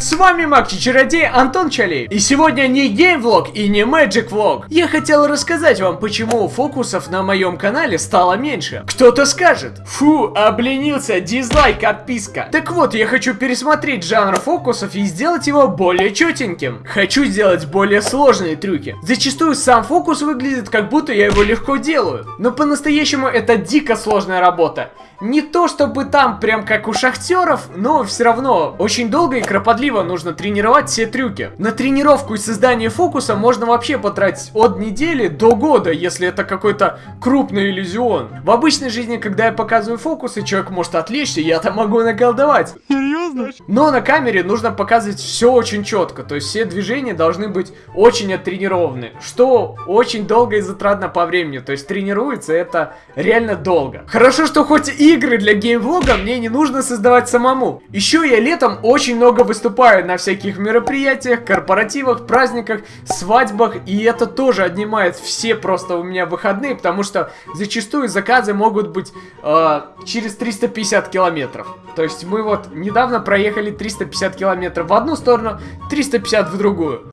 С вами Макчи Чародей Антон Чалей. И сегодня не геймвлог и не Magic влог. Я хотел рассказать вам, почему фокусов на моем канале стало меньше. Кто-то скажет, фу, обленился, дизлайк, отписка. Так вот, я хочу пересмотреть жанр фокусов и сделать его более четеньким. Хочу сделать более сложные трюки. Зачастую сам фокус выглядит, как будто я его легко делаю. Но по-настоящему это дико сложная работа. Не то чтобы там прям как у шахтеров, но все равно очень долго и кропотливо нужно тренировать все трюки. На тренировку и создание фокуса можно вообще потратить от недели до года, если это какой-то крупный иллюзион. В обычной жизни, когда я показываю фокусы, человек может отвлечься, я там могу наколдовать. Серьезно? Но на камере нужно показывать все очень четко, то есть все движения должны быть очень оттренированы, что очень долго и затратно по времени, то есть тренируется это реально долго. Хорошо, что хоть игры для геймвлога мне не нужно создавать самому. Еще я летом очень много выступаю на всяких мероприятиях, корпоративах, праздниках, свадьбах, и это тоже отнимает все просто у меня выходные, потому что зачастую заказы могут быть э, через 350 километров. То есть мы вот недавно проехали 350 километров в одну сторону, 350 в другую.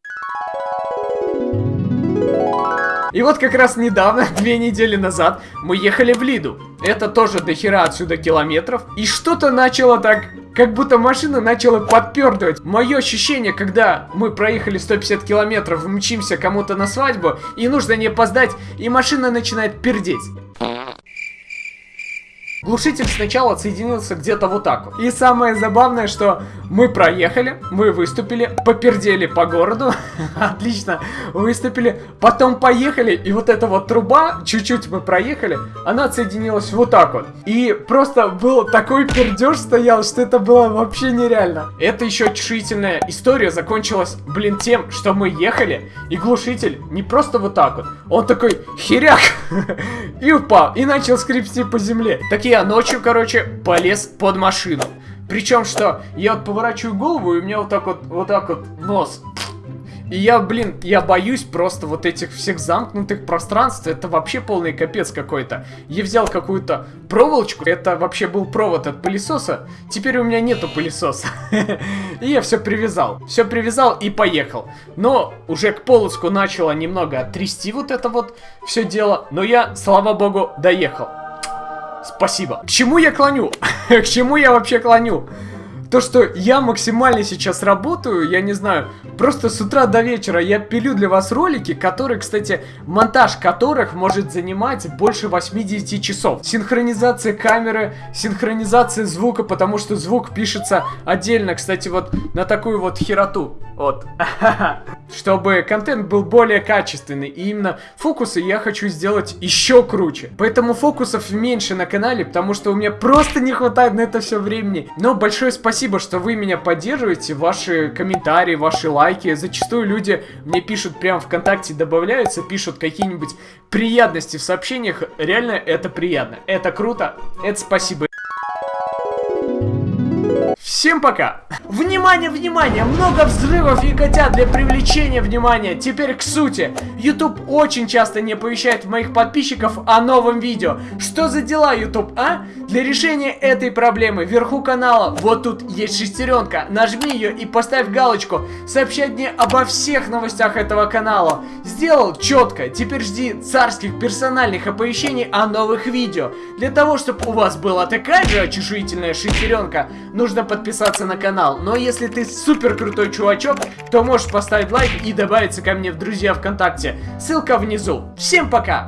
И вот как раз недавно, две недели назад, мы ехали в Лиду. Это тоже до хера отсюда километров. И что-то начало так как будто машина начала подпердывать. Мое ощущение, когда мы проехали 150 километров, мчимся кому-то на свадьбу, и нужно не опоздать, и машина начинает пердеть. Глушитель сначала отсоединился где-то вот так вот. И самое забавное, что мы проехали, мы выступили, попердели по городу, отлично, выступили, потом поехали, и вот эта вот труба, чуть-чуть мы проехали, она отсоединилась вот так вот. И просто был такой пердеж стоял, что это было вообще нереально. Это еще чешительная история закончилась, блин, тем, что мы ехали, и глушитель не просто вот так вот, он такой херяк, и упал, и начал скрипсти по земле. Такие я ночью, короче, полез под машину. Причем, что я вот поворачиваю голову, и у меня вот так вот, вот так вот нос и я, блин, я боюсь просто вот этих всех замкнутых пространств. Это вообще полный капец какой-то. Я взял какую-то проволочку. Это вообще был провод от пылесоса. Теперь у меня нету пылесоса. И я все привязал. Все привязал и поехал. Но уже к полоску начало немного трясти вот это вот все дело. Но я, слава богу, доехал. Спасибо. К чему я клоню? К чему я вообще клоню? То, что я максимально сейчас работаю, я не знаю, просто с утра до вечера я пилю для вас ролики, которые, кстати, монтаж которых может занимать больше 80 часов. Синхронизация камеры, синхронизация звука, потому что звук пишется отдельно, кстати, вот на такую вот хероту. Вот. Чтобы контент был более качественный. И именно фокусы я хочу сделать еще круче. Поэтому фокусов меньше на канале, потому что у меня просто не хватает на это все времени. Но большое спасибо, что вы меня поддерживаете. Ваши комментарии, ваши лайки. Зачастую люди мне пишут прямо ВКонтакте, добавляются, пишут какие-нибудь приятности в сообщениях. Реально это приятно. Это круто. Это спасибо. Всем пока! Внимание, внимание! Много взрывов и котят для привлечения внимания. Теперь к сути. YouTube очень часто не оповещает моих подписчиков о новом видео. Что за дела, YouTube, а? Для решения этой проблемы вверху канала, вот тут есть шестеренка. Нажми ее и поставь галочку. Сообщать мне обо всех новостях этого канала. Сделал четко. Теперь жди царских персональных оповещений о новых видео. Для того, чтобы у вас была такая же очешуительная шестеренка, нужно подписаться на канал. Но если ты супер крутой чувачок, то можешь поставить лайк и добавиться ко мне в друзья ВКонтакте. Ссылка внизу. Всем пока!